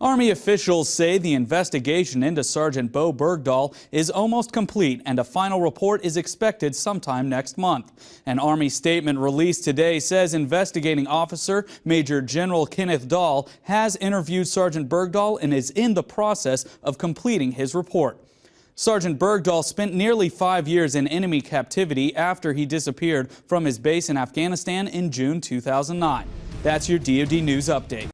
Army officials say the investigation into Sergeant Bowe Bergdahl is almost complete and a final report is expected sometime next month. An Army statement released today says investigating officer Major General Kenneth Dahl has interviewed Sergeant Bergdahl and is in the process of completing his report. Sergeant Bergdahl spent nearly five years in enemy captivity after he disappeared from his base in Afghanistan in June 2009. That's your DoD News Update.